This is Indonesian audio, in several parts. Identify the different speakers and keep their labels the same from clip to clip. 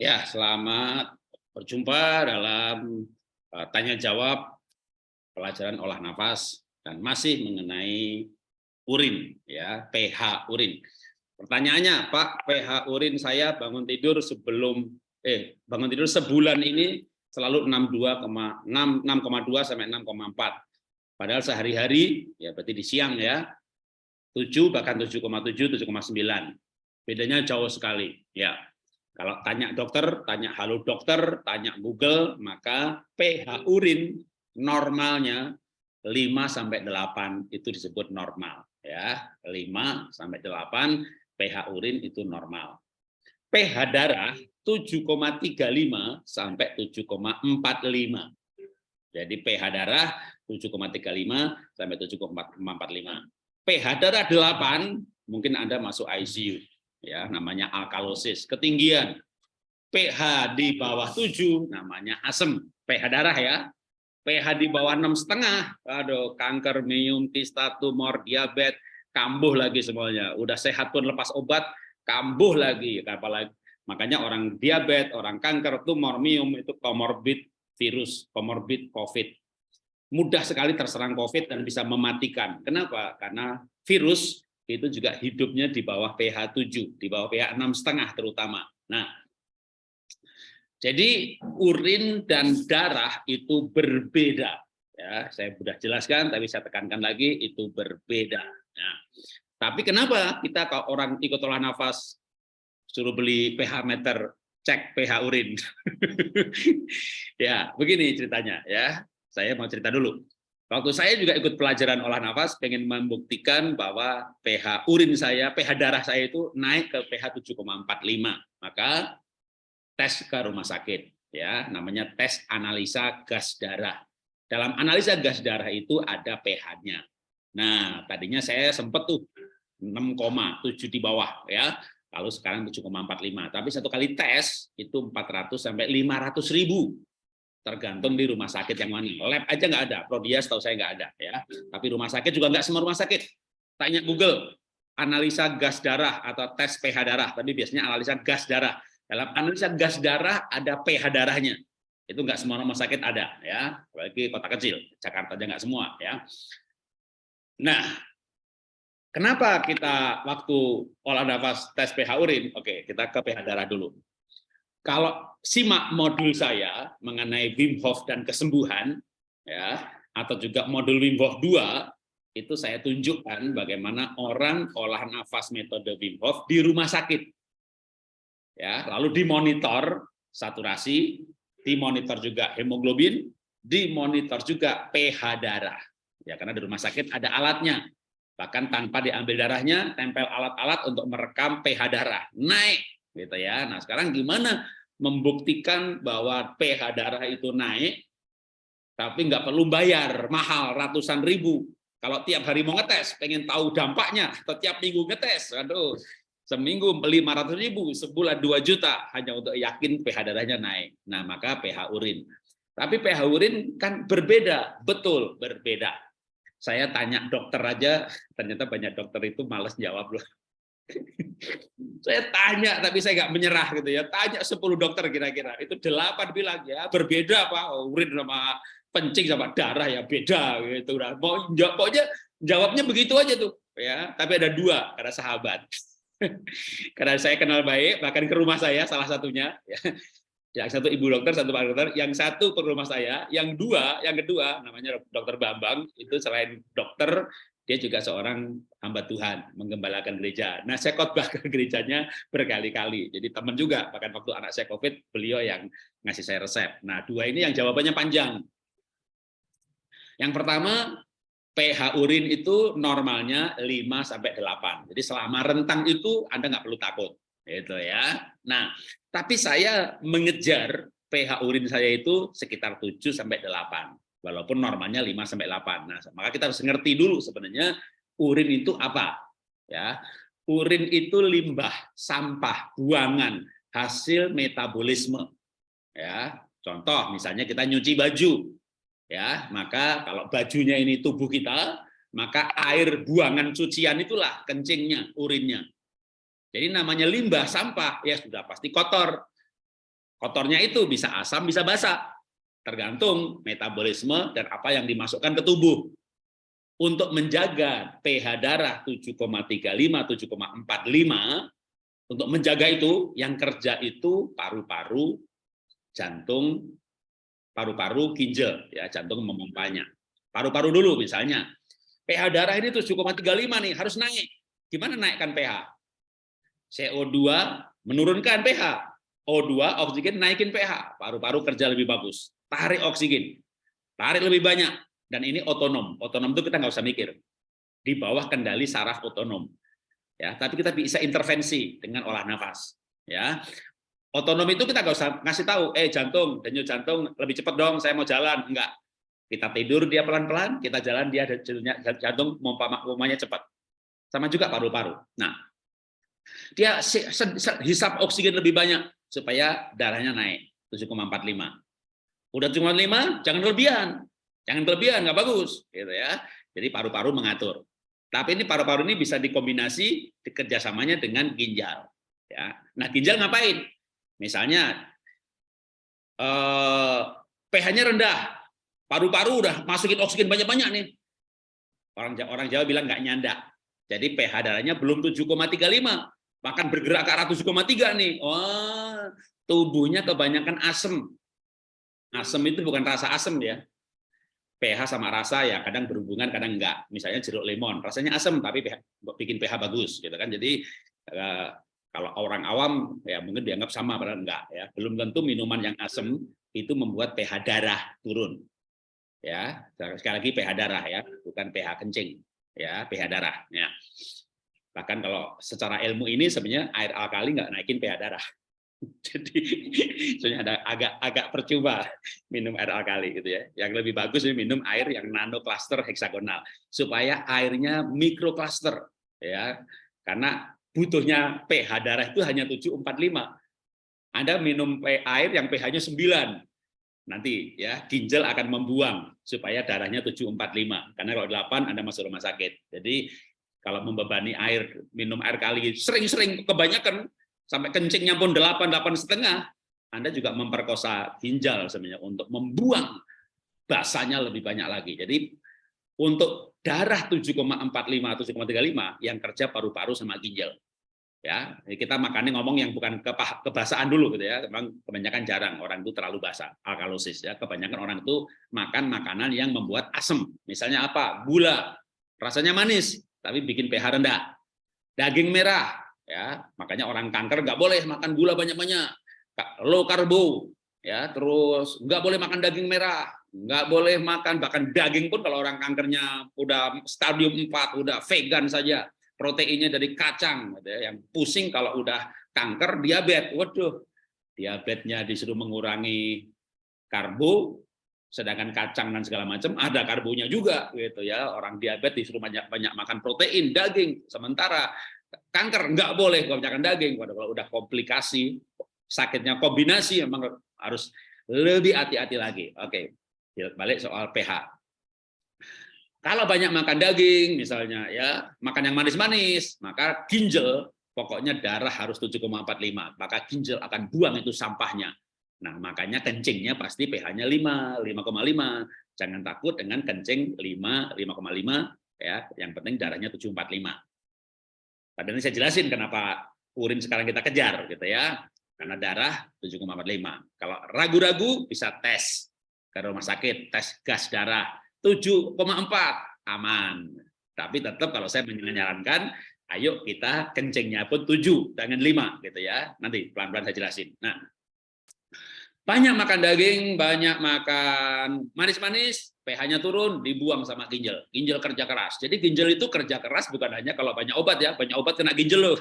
Speaker 1: Ya, selamat berjumpa dalam uh, tanya jawab pelajaran olah nafas dan masih mengenai urin ya, pH urin. Pertanyaannya, Pak, pH urin saya bangun tidur sebelum eh bangun tidur sebulan ini selalu 62,6 6,2 sampai 6,4. Padahal sehari-hari ya berarti di siang ya 7 bahkan 7,7 7,9. Bedanya jauh sekali ya. Kalau tanya dokter, tanya halo dokter, tanya Google, maka pH urin normalnya 5 sampai 8 itu disebut normal ya. 5 sampai 8 pH urin itu normal. pH darah 7,35 sampai 7,45. Jadi pH darah 7,35 sampai 7,45. pH darah 8 mungkin Anda masuk ICU ya namanya alkalosis ketinggian. pH di bawah 7 namanya asam pH darah ya. pH di bawah enam setengah. Aduh kanker meiomtis tumor diabetes kambuh lagi semuanya. Udah sehat pun lepas obat kambuh lagi. Apalagi makanya orang diabetes orang kanker tumor miom itu komorbid virus komorbid covid. Mudah sekali terserang covid dan bisa mematikan. Kenapa? Karena virus itu juga hidupnya di bawah pH 7, di bawah pH setengah terutama. Nah, jadi urin dan darah itu berbeda. Ya, saya sudah jelaskan, tapi saya tekankan lagi itu berbeda. Nah, tapi kenapa kita kalau orang ikut olah nafas suruh beli pH meter cek pH urin? ya, begini ceritanya ya. Saya mau cerita dulu. Waktu saya juga ikut pelajaran olah nafas, pengen membuktikan bahwa pH urin saya, pH darah saya itu naik ke pH 7,45. Maka tes ke rumah sakit, ya namanya tes analisa gas darah. Dalam analisa gas darah itu ada pH-nya. Nah, tadinya saya sempat tuh 6,7 di bawah, ya. Lalu sekarang 7,45. Tapi satu kali tes itu 400 sampai 500 ribu tergantung di rumah sakit yang mana. Lab aja nggak ada, Prodias tahu saya nggak ada ya. Tapi rumah sakit juga nggak semua rumah sakit. Tanya Google, analisa gas darah atau tes pH darah. Tapi biasanya analisa gas darah. Dalam analisa gas darah ada pH darahnya. Itu nggak semua rumah sakit ada ya, apalagi kota kecil. Jakarta aja nggak semua ya. Nah, kenapa kita waktu olah nafas tes pH urin? Oke, kita ke pH darah dulu kalau simak modul saya mengenai Wim Hof dan kesembuhan, ya, atau juga modul Wim Hof 2, itu saya tunjukkan bagaimana orang olah nafas metode Wim Hof di rumah sakit. Ya, lalu dimonitor saturasi, dimonitor juga hemoglobin, dimonitor juga pH darah. Ya, karena di rumah sakit ada alatnya. Bahkan tanpa diambil darahnya, tempel alat-alat untuk merekam pH darah. Naik gitu ya. Nah, sekarang gimana membuktikan bahwa pH darah itu naik tapi nggak perlu bayar mahal ratusan ribu. Kalau tiap hari mau ngetes, pengen tahu dampaknya, atau tiap minggu ngetes, aduh, seminggu 500 ribu, sebulan 2 juta, hanya untuk yakin pH darahnya naik. Nah, maka pH urin. Tapi pH urin kan berbeda, betul berbeda. Saya tanya dokter aja, ternyata banyak dokter itu males jawab loh. saya tanya tapi saya nggak menyerah gitu ya. Tanya 10 dokter kira-kira. Itu delapan bilang ya berbeda pak. Urin sama pencing sama darah ya beda gitu. Nah, pokoknya jawabnya begitu aja tuh ya. Tapi ada dua karena sahabat. Karena saya kenal baik bahkan ke rumah saya salah satunya ya. Yang satu ibu dokter satu pak dokter. Yang satu ke rumah saya yang dua yang kedua namanya dokter Bambang itu selain dokter dia juga seorang hamba Tuhan, menggembalakan gereja. Nah, saya khotbah ke gerejanya berkali-kali. Jadi teman juga, bahkan waktu anak saya COVID, beliau yang ngasih saya resep. Nah, dua ini yang jawabannya panjang. Yang pertama, pH urin itu normalnya 5 sampai 8. Jadi selama rentang itu Anda nggak perlu takut. Itu ya. Nah, tapi saya mengejar pH urin saya itu sekitar 7 sampai 8 walaupun normalnya 5 sampai 8. Nah, maka kita harus ngerti dulu sebenarnya urin itu apa. Ya. Urin itu limbah, sampah, buangan, hasil metabolisme. Ya, contoh misalnya kita nyuci baju. Ya, maka kalau bajunya ini tubuh kita, maka air buangan cucian itulah kencingnya, urinnya. Jadi namanya limbah, sampah, ya sudah pasti kotor. Kotornya itu bisa asam, bisa basah. Tergantung metabolisme dan apa yang dimasukkan ke tubuh. Untuk menjaga pH darah 7,35, 7,45, untuk menjaga itu, yang kerja itu paru-paru, jantung, paru-paru, ginjal, ya jantung memompanya. Paru-paru dulu misalnya. pH darah ini 7,35 nih, harus naik. Gimana naikkan pH? CO2 menurunkan pH. O2 oksigen naikin pH. Paru-paru kerja lebih bagus. Tarik oksigen. Tarik lebih banyak dan ini otonom. Otonom itu kita nggak usah mikir. Di bawah kendali saraf otonom. Ya, tapi kita bisa intervensi dengan olah nafas. Ya, otonom itu kita nggak usah ngasih tahu, eh jantung, denyut jantung lebih cepat dong, saya mau jalan. Enggak. Kita tidur dia pelan-pelan, kita jalan dia jantung mompanya cepat. Sama juga paru-paru. Nah, dia hisap oksigen lebih banyak supaya darahnya naik 7,45. Udah 7,5, jangan kelebihan. Jangan kelebihan, nggak bagus, gitu ya. Jadi paru-paru mengatur. Tapi ini paru-paru ini bisa dikombinasi kerjasamanya dengan ginjal. Ya. Nah, ginjal ngapain? Misalnya eh, pH-nya rendah, paru-paru udah masukin oksigen banyak-banyak nih. Orang orang Jawa bilang nggak nyandak. Jadi pH darahnya belum 7,35, bahkan bergerak ke arah 7,3 nih. Oh, tubuhnya kebanyakan asam. Asam itu bukan rasa asam ya, pH sama rasa ya kadang berhubungan kadang enggak. Misalnya jeruk lemon rasanya asam tapi pH, bikin pH bagus gitu kan. Jadi eh, kalau orang awam ya mungkin dianggap sama padahal enggak ya. Belum tentu minuman yang asam itu membuat pH darah turun ya. Sekali lagi pH darah ya bukan pH kencing ya pH darah ya. Bahkan kalau secara ilmu ini sebenarnya air alkali nggak naikin pH darah Jadi soalnya ada agak agak percuma minum air alkali gitu ya. Yang lebih bagus ini minum air yang nano cluster heksagonal supaya airnya mikro cluster ya. Karena butuhnya pH darah itu hanya 745. Anda minum air yang pH-nya 9. Nanti ya ginjal akan membuang supaya darahnya 745. Karena kalau 8 Anda masuk rumah sakit. Jadi kalau membebani air minum air kali sering-sering kebanyakan sampai kencingnya pun delapan delapan setengah, Anda juga memperkosa ginjal sebenarnya untuk membuang basanya lebih banyak lagi. Jadi untuk darah 7,45 atau 7,35 yang kerja paru-paru sama ginjal. Ya, kita makannya ngomong yang bukan kebasaan dulu gitu ya. Memang kebanyakan jarang orang itu terlalu basah, alkalosis ya. Kebanyakan orang itu makan makanan yang membuat asam. Misalnya apa? Gula. Rasanya manis tapi bikin pH rendah. Daging merah ya makanya orang kanker nggak boleh makan gula banyak-banyak. Low karbo ya terus nggak boleh makan daging merah nggak boleh makan bahkan daging pun kalau orang kankernya udah stadium 4 udah vegan saja proteinnya dari kacang yang pusing kalau udah kanker diabetes. Waduh diabetesnya disuruh mengurangi karbo sedangkan kacang dan segala macam ada karbonya juga gitu ya. Orang diabetes disuruh banyak banyak makan protein daging. Sementara kanker nggak boleh kebanyakan daging. Kalau udah komplikasi sakitnya kombinasi memang harus lebih hati-hati lagi. Oke balik soal pH. Kalau banyak makan daging misalnya ya makan yang manis-manis maka ginjal pokoknya darah harus 7,45 maka ginjal akan buang itu sampahnya. Nah makanya kencingnya pasti pH-nya 5 5,5 jangan takut dengan kencing 5 5,5 ya. Yang penting darahnya 745 Padahal ini saya jelasin kenapa urin sekarang kita kejar gitu ya. Karena darah 7,45. Kalau ragu-ragu bisa tes ke rumah sakit, tes gas darah 7,4 aman. Tapi tetap kalau saya menyarankan ayo kita kencingnya pun 7 jangan 5 gitu ya. Nanti pelan-pelan saya jelasin. Nah, banyak makan daging, banyak makan manis-manis, pH-nya turun, dibuang sama ginjal. Ginjal kerja keras. Jadi ginjal itu kerja keras bukan hanya kalau banyak obat ya, banyak obat kena ginjal loh.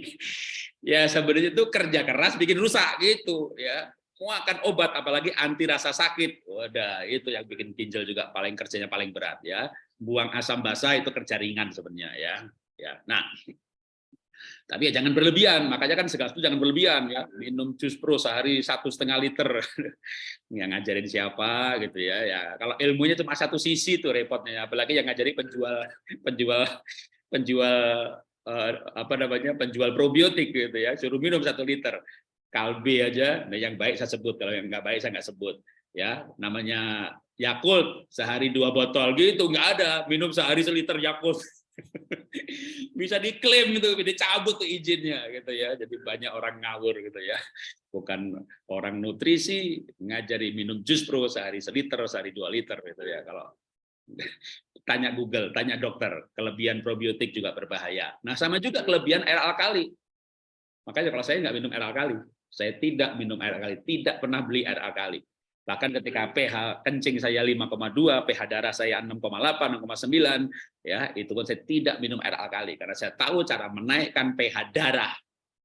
Speaker 1: ya sebenarnya itu kerja keras bikin rusak gitu ya. Mau akan obat apalagi anti rasa sakit. Wadah, itu yang bikin ginjal juga paling kerjanya paling berat ya. Buang asam basah itu kerja ringan sebenarnya ya. Ya. Nah, tapi ya jangan berlebihan, makanya kan segas itu jangan berlebihan ya. Minum jus pro sehari satu setengah liter, yang ngajarin siapa gitu ya. Ya kalau ilmunya cuma satu sisi tuh repotnya, apalagi yang ngajari penjual penjual penjual eh, apa namanya penjual probiotik gitu ya, suruh minum satu liter. Kalbe aja, nah yang baik saya sebut, kalau yang nggak baik saya nggak sebut. Ya, namanya Yakult sehari dua botol gitu nggak ada minum sehari seliter Yakult bisa diklaim gitu dicabut tuh izinnya gitu ya. Jadi banyak orang ngawur gitu ya. Bukan orang nutrisi ngajari minum jus pro sehari seliter sehari dua liter gitu ya. Kalau tanya Google tanya dokter kelebihan probiotik juga berbahaya. Nah sama juga kelebihan air alkali. Makanya kalau saya nggak minum air alkali saya tidak minum air alkali tidak pernah beli air alkali Bahkan ketika pH kencing saya 5,2, pH darah saya 6,8, 6,9, ya itu pun saya tidak minum air alkali karena saya tahu cara menaikkan pH darah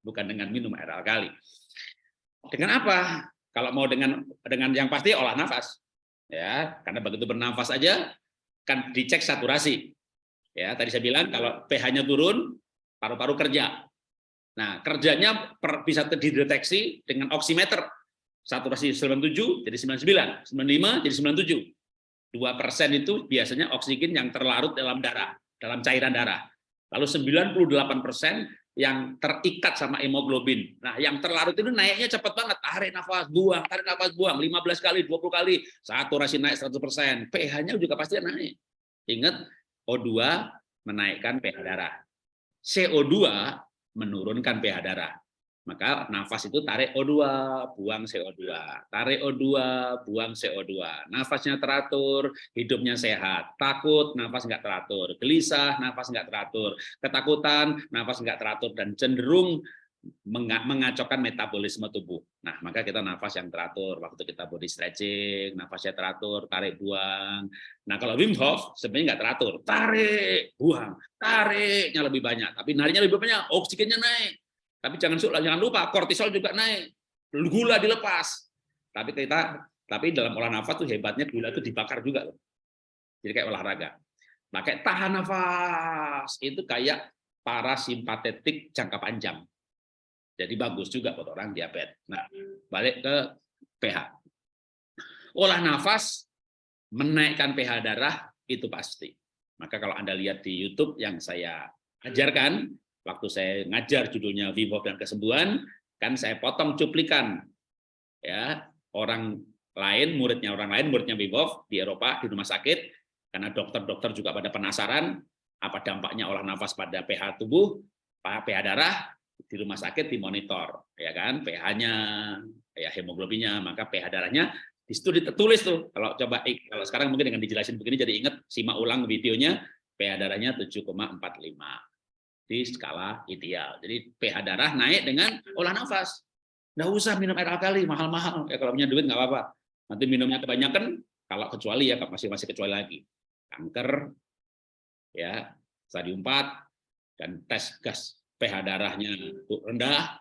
Speaker 1: bukan dengan minum air alkali. Dengan apa? Kalau mau dengan dengan yang pasti olah nafas. Ya, karena begitu bernafas aja kan dicek saturasi. Ya, tadi saya bilang kalau pH-nya turun, paru-paru kerja. Nah, kerjanya per, bisa dideteksi dengan oximeter saturasi 97 jadi 99, 95 jadi 97. 2 persen itu biasanya oksigen yang terlarut dalam darah, dalam cairan darah. Lalu 98 persen yang terikat sama hemoglobin. Nah, yang terlarut itu naiknya cepat banget. Tarik nafas, buang, tarik nafas, buang. 15 kali, 20 kali. Saturasi naik 100 persen. pH-nya juga pasti naik. Ingat, O2 menaikkan pH darah. CO2 menurunkan pH darah. Maka nafas itu tarik O2, buang CO2. Tarik O2, buang CO2. Nafasnya teratur, hidupnya sehat. Takut, nafas nggak teratur. Gelisah, nafas nggak teratur. Ketakutan, nafas nggak teratur. Dan cenderung mengacaukan metabolisme tubuh. Nah, maka kita nafas yang teratur. Waktu kita body stretching, nafasnya teratur, tarik, buang. Nah, kalau Wim Hof sebenarnya nggak teratur. Tarik, buang. Tariknya lebih banyak. Tapi nariknya lebih banyak, oksigennya naik tapi jangan jangan lupa kortisol juga naik, gula dilepas. Tapi kita tapi dalam olah nafas tuh hebatnya gula itu dibakar juga loh. Jadi kayak olahraga. Pakai tahan nafas itu kayak parasimpatetik jangka panjang. Jadi bagus juga buat orang diabetes. Nah, balik ke pH. Olah nafas menaikkan pH darah itu pasti. Maka kalau Anda lihat di YouTube yang saya ajarkan, waktu saya ngajar judulnya Wim dan kesembuhan, kan saya potong cuplikan ya orang lain, muridnya orang lain, muridnya Wim di Eropa di rumah sakit, karena dokter-dokter juga pada penasaran apa dampaknya olah nafas pada pH tubuh, pH darah di rumah sakit dimonitor, ya kan, pH-nya, ya hemoglobinnya, maka pH darahnya di situ ditulis tuh. Kalau coba kalau sekarang mungkin dengan dijelasin begini jadi ingat simak ulang videonya pH darahnya 7,45 di skala ideal. Jadi pH darah naik dengan olah nafas. Nggak usah minum air alkali, mahal-mahal. Ya kalau punya duit nggak apa-apa. Nanti minumnya kebanyakan, kalau kecuali ya masih masih kecuali lagi. Kanker, ya stadium 4, dan tes gas pH darahnya rendah,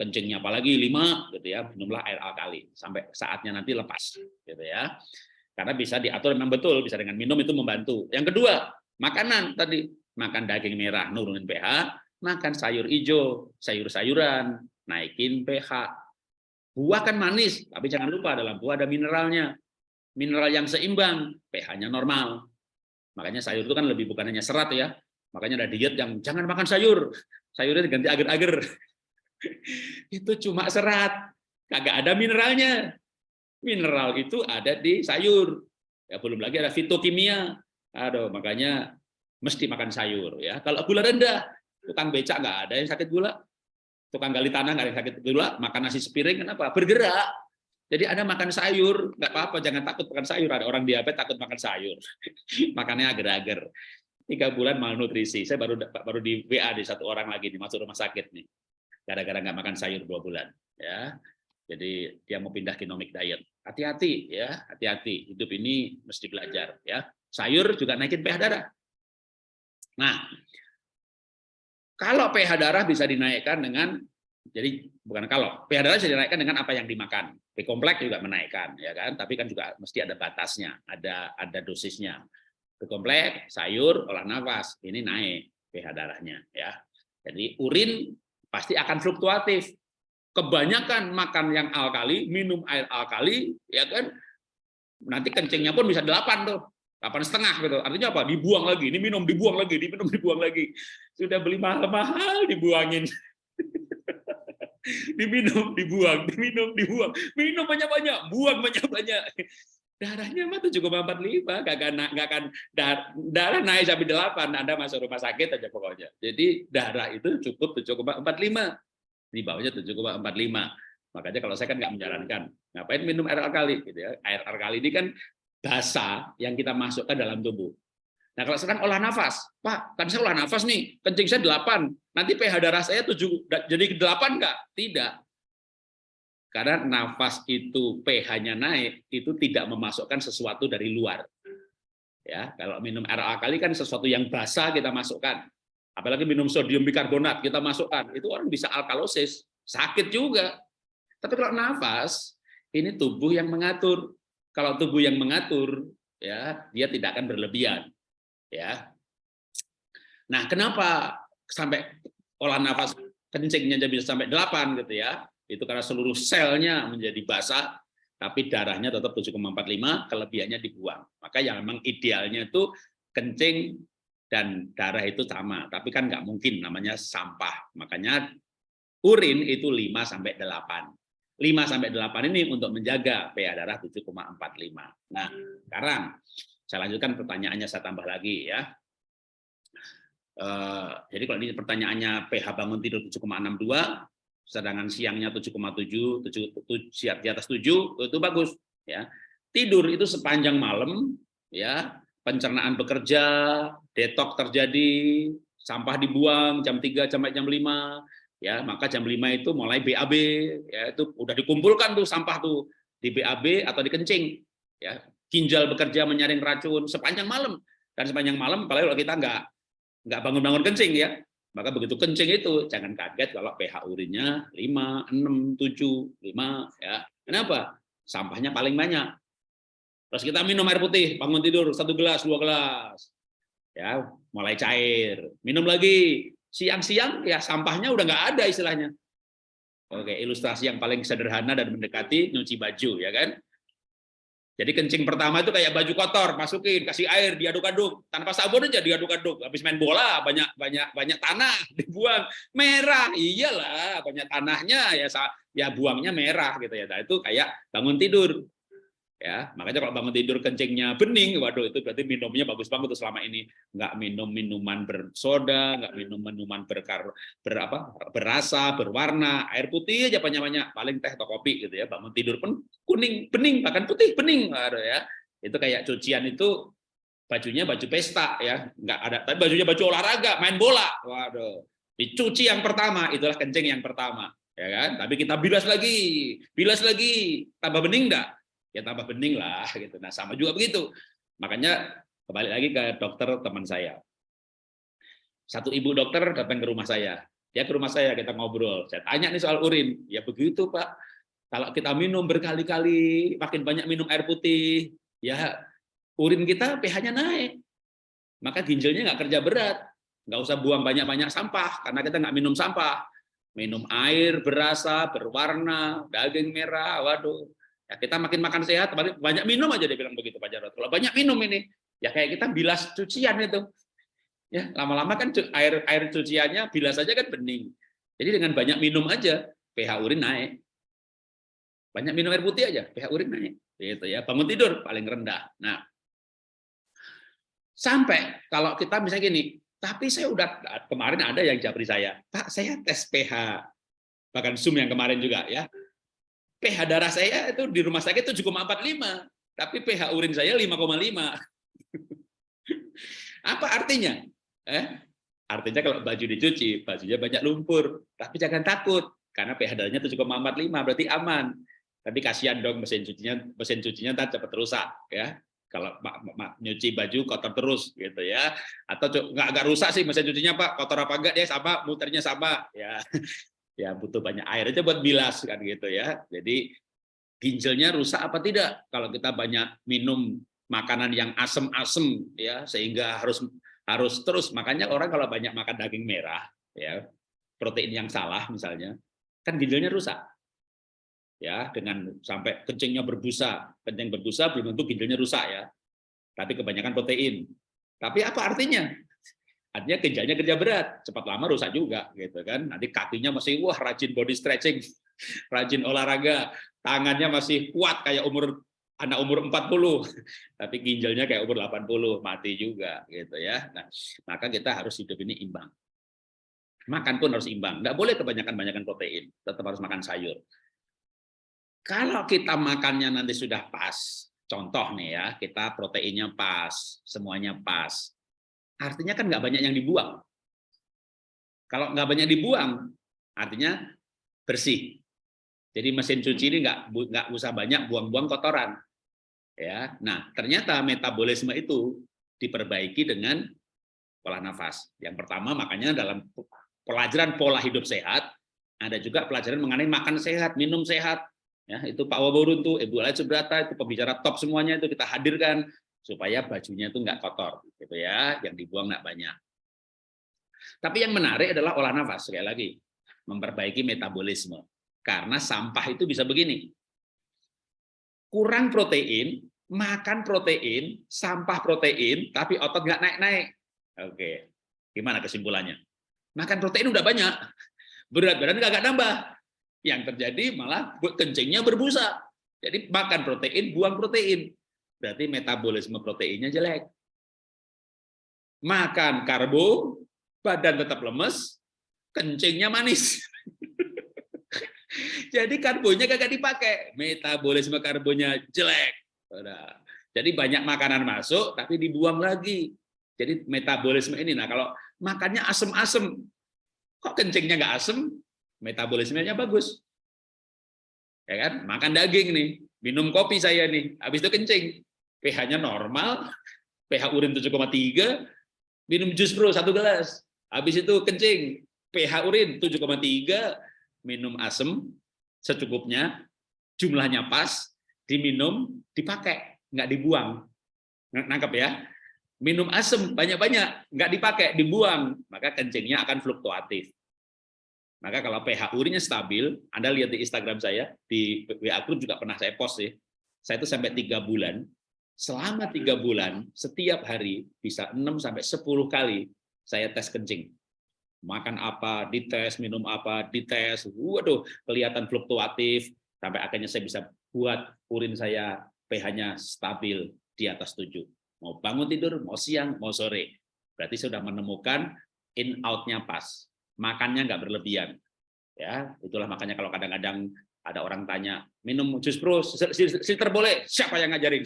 Speaker 1: kencingnya apalagi 5, gitu ya, minumlah air alkali. Sampai saatnya nanti lepas. gitu ya. Karena bisa diatur memang betul, bisa dengan minum itu membantu. Yang kedua, makanan tadi makan daging merah nurunin pH, makan sayur hijau, sayur-sayuran, naikin pH. Buah kan manis, tapi jangan lupa dalam buah ada mineralnya. Mineral yang seimbang, pH-nya normal. Makanya sayur itu kan lebih bukan hanya serat ya. Makanya ada diet yang jangan makan sayur. Sayurnya diganti agar-agar. itu cuma serat. Kagak ada mineralnya. Mineral itu ada di sayur. Ya belum lagi ada fitokimia. Aduh, makanya mesti makan sayur ya. Kalau gula rendah, tukang becak nggak ada yang sakit gula. Tukang gali tanah nggak ada yang sakit gula, makan nasi sepiring kenapa? Bergerak. Jadi Anda makan sayur, nggak apa-apa, jangan takut makan sayur. Ada orang diabetes takut makan sayur. Makannya agar-agar. Tiga bulan malnutrisi. Saya baru baru di WA di satu orang lagi nih masuk rumah sakit nih. Gara-gara nggak makan sayur dua bulan. Ya, jadi dia mau pindah genomic diet. Hati-hati ya, hati-hati. Hidup ini mesti belajar ya. Sayur juga naikin pH darah. Nah, kalau pH darah bisa dinaikkan dengan jadi bukan kalau pH darah bisa dinaikkan dengan apa yang dimakan. B kompleks juga menaikkan ya kan, tapi kan juga mesti ada batasnya, ada ada dosisnya. B kompleks, sayur, olah nafas, ini naik pH darahnya ya. Jadi urin pasti akan fluktuatif. Kebanyakan makan yang alkali, minum air alkali, ya kan, nanti kencingnya pun bisa delapan tuh delapan setengah gitu. Artinya apa? Dibuang lagi, ini minum dibuang lagi, diminum dibuang lagi. Sudah beli mahal-mahal dibuangin. diminum, dibuang, diminum, dibuang, minum banyak-banyak, buang banyak-banyak. Darahnya mah 7,45, gak akan, gak akan darah naik sampai 8, Anda masuk rumah sakit aja pokoknya. Jadi darah itu cukup 7,45, di bawahnya 7,45. Makanya kalau saya kan nggak menyarankan, ngapain minum air alkali gitu ya. Air alkali ini kan basa yang kita masukkan dalam tubuh. Nah, kalau sekarang olah nafas, Pak, kan saya olah nafas nih, kencing saya 8, nanti pH darah saya 7, jadi 8 enggak? Tidak. Karena nafas itu pH-nya naik, itu tidak memasukkan sesuatu dari luar. Ya, kalau minum air alkali kan sesuatu yang basah kita masukkan. Apalagi minum sodium bikarbonat kita masukkan, itu orang bisa alkalosis, sakit juga. Tapi kalau nafas, ini tubuh yang mengatur. Kalau tubuh yang mengatur, ya dia tidak akan berlebihan ya. Nah, kenapa sampai olah nafas kencingnya jadi bisa sampai 8 gitu ya? Itu karena seluruh selnya menjadi basah, tapi darahnya tetap 7,45, kelebihannya dibuang. Maka yang memang idealnya itu kencing dan darah itu sama, tapi kan nggak mungkin namanya sampah. Makanya urin itu 5 sampai 8. 5 sampai 8 ini untuk menjaga pH darah 7,45. Nah, sekarang saya lanjutkan pertanyaannya, saya tambah lagi ya. Uh, jadi kalau ini pertanyaannya pH bangun tidur 7,62, sedangkan siangnya 7,7, 7, siap di atas 7, itu bagus ya. Tidur itu sepanjang malam ya, pencernaan bekerja, detok terjadi, sampah dibuang jam 3 sampai jam 5, ya, maka jam 5 itu mulai BAB ya, itu udah dikumpulkan tuh sampah tuh di BAB atau di kencing ya. Ginjal bekerja menyaring racun sepanjang malam dan sepanjang malam kalau kita nggak nggak bangun-bangun kencing ya. Maka begitu kencing itu jangan kaget kalau pH urinnya 5, 6, 7, 5 ya. Kenapa? Sampahnya paling banyak. Terus kita minum air putih bangun tidur satu gelas dua gelas ya. Mulai cair minum lagi siang-siang ya sampahnya udah nggak ada istilahnya oke ilustrasi yang paling sederhana dan mendekati nyuci baju ya kan jadi kencing pertama itu kayak baju kotor, masukin, kasih air, diaduk-aduk, tanpa sabun aja diaduk-aduk. Habis main bola banyak banyak banyak tanah dibuang, merah. Iyalah, banyak tanahnya ya ya buangnya merah gitu ya. Nah, itu kayak bangun tidur ya makanya kalau bangun tidur kencingnya bening waduh itu berarti minumnya bagus banget tuh selama ini. Nggak minum minuman bersoda nggak minum minuman berkar berapa berasa berwarna air putih aja banyak banyak paling teh atau kopi gitu ya bangun tidur pun kuning bening bahkan putih bening. Waduh ya itu kayak cucian itu bajunya baju pesta ya nggak ada tapi bajunya baju olahraga main bola. Waduh dicuci yang pertama itulah kencing yang pertama ya kan? Tapi kita bilas lagi bilas lagi tambah bening enggak ya tambah bening lah gitu. Nah sama juga begitu. Makanya kembali lagi ke dokter teman saya. Satu ibu dokter datang ke rumah saya. Dia ke rumah saya kita ngobrol. Saya tanya nih soal urin. Ya begitu Pak. Kalau kita minum berkali-kali, makin banyak minum air putih, ya urin kita pH-nya naik. Maka ginjalnya nggak kerja berat. Nggak usah buang banyak-banyak sampah, karena kita nggak minum sampah. Minum air berasa, berwarna, daging merah, waduh, Ya, kita makin makan sehat, banyak minum aja dia bilang begitu Pak Jarod. Kalau banyak minum ini, ya kayak kita bilas cucian itu. Ya, lama-lama kan air air cuciannya bilas saja kan bening. Jadi dengan banyak minum aja pH urin naik. Banyak minum air putih aja pH urin naik. Gitu ya. Bangun tidur paling rendah. Nah, sampai kalau kita misalnya gini, tapi saya udah kemarin ada yang japri saya, Pak, saya tes pH bahkan Zoom yang kemarin juga ya pH darah saya itu di rumah sakit 7,45, tapi pH urin saya 5,5. Apa artinya? Eh? Artinya kalau baju dicuci, bajunya banyak lumpur, tapi jangan takut karena pH darahnya 7,45 berarti aman. Tapi kasihan dong mesin cucinya, mesin cucinya tak cepat rusak ya. Kalau nyuci baju kotor terus gitu ya. Atau nggak agak rusak sih mesin cucinya Pak, kotor apa enggak dia sama, muternya sama ya ya butuh banyak air aja buat bilas kan gitu ya. Jadi ginjalnya rusak apa tidak? Kalau kita banyak minum makanan yang asem-asem ya sehingga harus harus terus. Makanya orang kalau banyak makan daging merah ya protein yang salah misalnya kan ginjalnya rusak. Ya dengan sampai kencingnya berbusa kencing berbusa belum tentu ginjalnya rusak ya. Tapi kebanyakan protein. Tapi apa artinya artinya ginjalnya kerja berat, cepat lama rusak juga gitu kan. Nanti kakinya masih wah rajin body stretching, rajin olahraga, tangannya masih kuat kayak umur anak umur 40, tapi ginjalnya kayak umur 80, mati juga gitu ya. Nah, maka kita harus hidup ini imbang. Makan pun harus imbang, nggak boleh kebanyakan-banyakan protein, tetap harus makan sayur. Kalau kita makannya nanti sudah pas, contoh nih ya, kita proteinnya pas, semuanya pas. Artinya kan nggak banyak yang dibuang. Kalau nggak banyak dibuang, artinya bersih. Jadi mesin cuci ini nggak nggak usah banyak buang-buang kotoran. Ya, nah ternyata metabolisme itu diperbaiki dengan pola nafas. Yang pertama makanya dalam pelajaran pola hidup sehat ada juga pelajaran mengenai makan sehat, minum sehat. Ya, itu Pak Waborun tuh, Ibu Lai Subrata itu pembicara top semuanya itu kita hadirkan supaya bajunya itu nggak kotor, gitu ya, yang dibuang nggak banyak. Tapi yang menarik adalah olah nafas sekali lagi, memperbaiki metabolisme. Karena sampah itu bisa begini, kurang protein, makan protein, sampah protein, tapi otot nggak naik-naik. Oke, gimana kesimpulannya? Makan protein udah banyak, berat badan nggak nambah. Yang terjadi malah kencingnya berbusa. Jadi makan protein, buang protein. Berarti metabolisme proteinnya jelek. Makan karbo, badan tetap lemes, kencingnya manis. Jadi karbonnya kagak dipakai, metabolisme karbonnya jelek. Jadi banyak makanan masuk tapi dibuang lagi. Jadi metabolisme ini. Nah kalau makannya asem-asem, kok kencingnya nggak asem? Metabolismenya bagus. Ya kan? Makan daging nih, minum kopi saya nih, habis itu kencing. pH-nya normal, pH urin 7,3, minum jus bro satu gelas, habis itu kencing, pH urin 7,3, minum asem secukupnya, jumlahnya pas, diminum, dipakai, nggak dibuang. Nangkep ya? Minum asam banyak-banyak, nggak dipakai, dibuang, maka kencingnya akan fluktuatif. Maka kalau pH urinnya stabil, Anda lihat di Instagram saya, di WA group juga pernah saya post sih, saya itu sampai tiga bulan, selama tiga bulan, setiap hari bisa 6 sampai 10 kali saya tes kencing. Makan apa, dites, minum apa, dites, waduh, kelihatan fluktuatif, sampai akhirnya saya bisa buat urin saya pH-nya stabil di atas 7. Mau bangun tidur, mau siang, mau sore. Berarti sudah menemukan in out-nya pas. Makannya nggak berlebihan. Ya, itulah makanya kalau kadang-kadang ada orang tanya, minum jus pro, silter boleh, siapa yang ngajarin?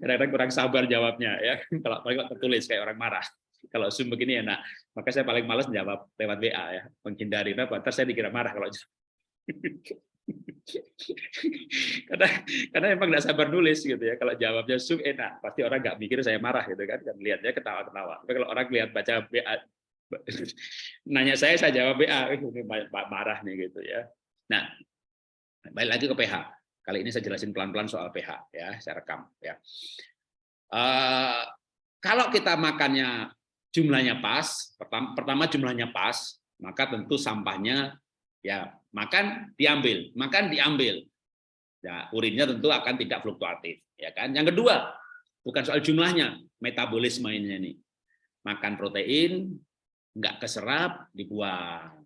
Speaker 1: Kadang-kadang kurang sabar jawabnya, ya. Kalau paling tertulis kayak orang marah. Kalau Zoom begini enak. Maka saya paling males jawab lewat WA ya, menghindari. Nah, saya dikira marah kalau karena karena emang nggak sabar nulis gitu ya kalau jawabnya sum enak pasti orang nggak mikir saya marah gitu kan kan lihatnya ketawa-ketawa tapi kalau orang lihat baca BA nanya saya saya jawab ini marah nih gitu ya nah balik lagi ke PH kali ini saya jelasin pelan-pelan soal PH ya saya rekam ya uh, kalau kita makannya jumlahnya pas pertama, pertama jumlahnya pas maka tentu sampahnya ya makan diambil, makan diambil. Ya, urinnya tentu akan tidak fluktuatif, ya kan? Yang kedua, bukan soal jumlahnya, metabolisme ini. Makan protein nggak keserap, dibuang.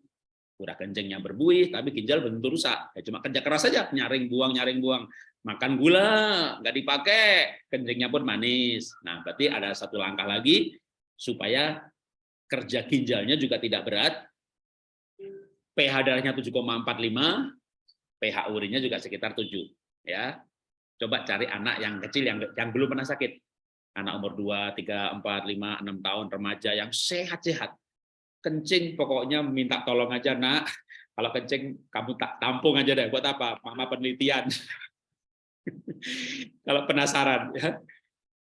Speaker 1: Udah kencingnya berbuih, tapi ginjal belum rusak. Ya cuma kerja keras saja, nyaring buang, nyaring buang. Makan gula, nggak dipakai, kencingnya pun manis. Nah, berarti ada satu langkah lagi supaya kerja ginjalnya juga tidak berat, pH darahnya 7,45, pH urinnya juga sekitar 7. Ya, coba cari anak yang kecil yang yang belum pernah sakit. Anak umur 2, 3, 4, 5, 6 tahun remaja yang sehat-sehat. Kencing pokoknya minta tolong aja, Nak. Kalau kencing kamu tak tampung aja deh buat apa? Mama penelitian. Kalau penasaran ya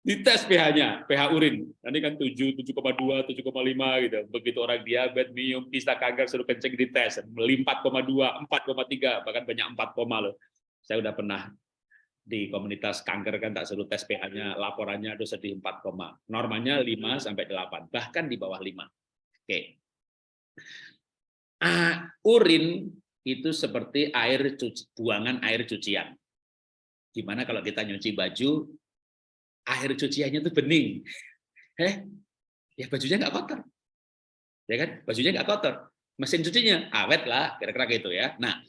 Speaker 1: dites pH-nya, pH urin. Nanti kan 7, 7,2, 7,5 gitu. Begitu orang diabetes, minum, pista kanker, suruh kencing dites. 4,2, 4,3, bahkan banyak 4, loh. Saya udah pernah di komunitas kanker kan tak suruh tes pH-nya, laporannya ada sedih 4, normalnya 5 sampai 8, bahkan di bawah 5. Oke. Urin itu seperti air cuci, buangan air cucian. Gimana kalau kita nyuci baju, air cuciannya itu bening. Eh, ya bajunya nggak kotor. Ya kan? Bajunya nggak kotor. Mesin cucinya awet lah, kira-kira gitu ya. Nah,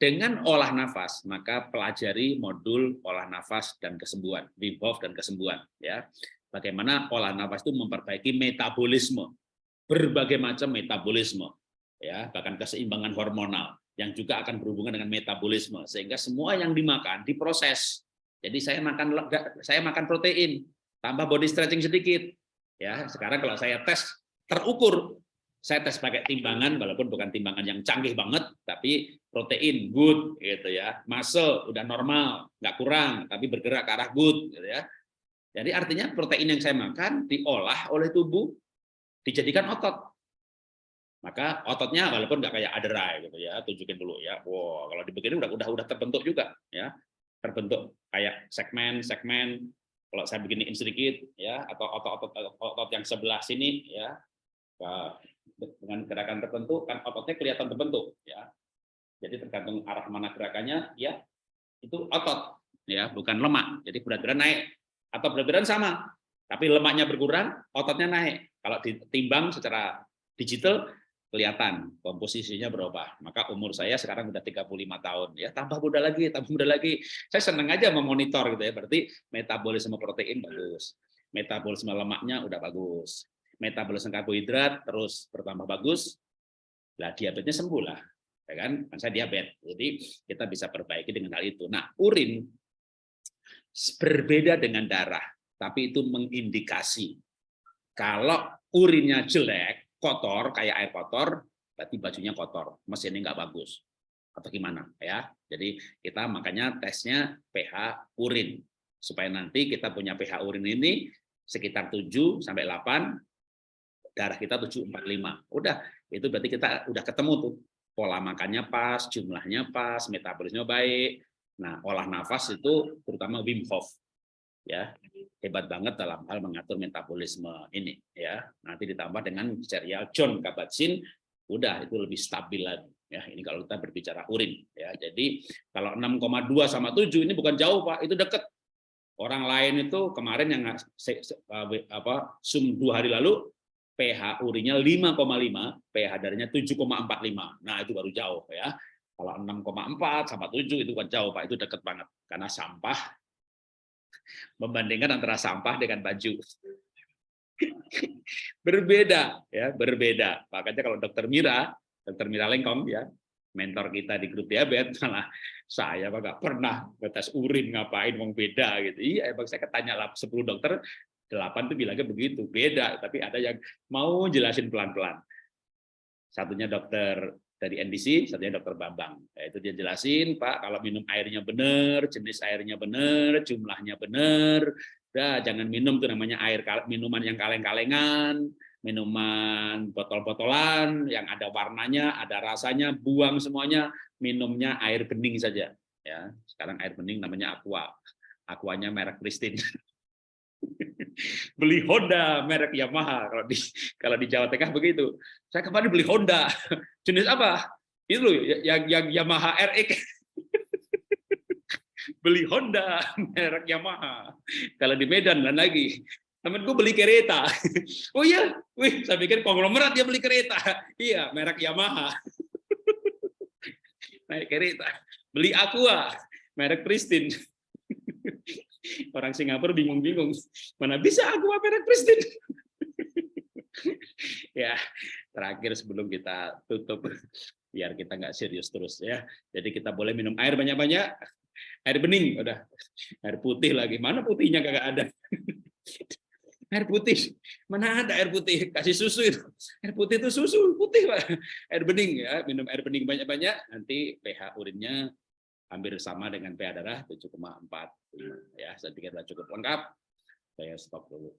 Speaker 1: dengan olah nafas, maka pelajari modul olah nafas dan kesembuhan, Wim Hof dan kesembuhan. Ya, bagaimana olah nafas itu memperbaiki metabolisme, berbagai macam metabolisme, ya, bahkan keseimbangan hormonal yang juga akan berhubungan dengan metabolisme, sehingga semua yang dimakan diproses. Jadi saya makan saya makan protein, tambah body stretching sedikit. Ya, sekarang kalau saya tes terukur saya tes pakai timbangan walaupun bukan timbangan yang canggih banget tapi protein good gitu ya muscle udah normal nggak kurang tapi bergerak ke arah good gitu ya jadi artinya protein yang saya makan diolah oleh tubuh dijadikan otot maka ototnya walaupun nggak kayak aderai gitu ya tunjukin dulu ya wow kalau dibegini udah udah udah terbentuk juga ya terbentuk kayak segmen segmen kalau saya beginiin sedikit ya atau otot-otot otot yang sebelah sini ya dengan gerakan tertentu kan ototnya kelihatan terbentuk ya. Jadi tergantung arah mana gerakannya ya itu otot ya, bukan lemak. Jadi berat badan naik atau berat badan sama, tapi lemaknya berkurang, ototnya naik. Kalau ditimbang secara digital kelihatan komposisinya berubah. Maka umur saya sekarang udah 35 tahun ya, tambah muda lagi, tambah muda lagi. Saya senang aja memonitor gitu ya. Berarti metabolisme protein bagus, metabolisme lemaknya udah bagus metabolisme karbohidrat terus bertambah bagus, lah diabetesnya sembuh lah, ya kan? kan? saya diabetes, jadi kita bisa perbaiki dengan hal itu. Nah, urin berbeda dengan darah, tapi itu mengindikasi kalau urinnya jelek, kotor kayak air kotor, berarti bajunya kotor, mesinnya nggak bagus atau gimana ya. Jadi kita makanya tesnya pH urin supaya nanti kita punya pH urin ini sekitar 7 sampai 8 darah kita 745. Udah, itu berarti kita udah ketemu tuh. Pola makannya pas, jumlahnya pas, metabolisme baik. Nah, olah nafas itu terutama Wim Hof. Ya, hebat banget dalam hal mengatur metabolisme ini ya. Nanti ditambah dengan serial John Kabat-Zinn, udah itu lebih stabil lagi ya. Ini kalau kita berbicara urin ya. Jadi kalau 6,2 sama 7 ini bukan jauh, Pak, itu dekat. Orang lain itu kemarin yang apa Zoom dua hari lalu pH urinnya 5,5, pH darahnya 7,45. Nah, itu baru jauh ya. Kalau 6,4 sama 7 itu kan jauh, Pak. Itu dekat banget. Karena sampah membandingkan antara sampah dengan baju. berbeda ya, berbeda. Makanya kalau Dokter Mira, Dokter Mira Lengkong ya, mentor kita di grup diabetes malah saya nggak pernah tes urin ngapain mau beda gitu iya emang saya ketanya lah 10 dokter delapan itu bilangnya begitu, beda. Tapi ada yang mau jelasin pelan-pelan. Satunya dokter dari NDC, satunya dokter Bambang. Ya, itu dia jelasin, Pak, kalau minum airnya benar, jenis airnya benar, jumlahnya benar, jangan minum tuh namanya air minuman yang kaleng-kalengan, minuman botol-botolan yang ada warnanya, ada rasanya, buang semuanya, minumnya air bening saja. Ya, sekarang air bening namanya aqua. Aquanya merek Pristine. beli Honda merek Yamaha kalau di kalau di Jawa Tengah begitu. Saya kemarin beli Honda. Jenis apa? Itu loh yang yang Yamaha RX. beli Honda merek Yamaha. Kalau di Medan dan lagi temanku beli kereta. Oh iya, wih, saya pikir konglomerat dia beli kereta. Iya, merek Yamaha. Naik kereta. Beli Aqua, merek Pristine. Orang Singapura bingung-bingung, mana bisa aku merek presiden? ya, terakhir sebelum kita tutup, biar kita nggak serius terus ya. Jadi kita boleh minum air banyak-banyak, air bening, udah air putih lagi. Mana putihnya kagak ada? air putih mana ada air putih kasih susu itu air putih itu susu putih pak air bening ya minum air bening banyak-banyak nanti pH urinnya hampir sama dengan pH darah 7,4 ya saya pikir sudah cukup lengkap. Saya stop dulu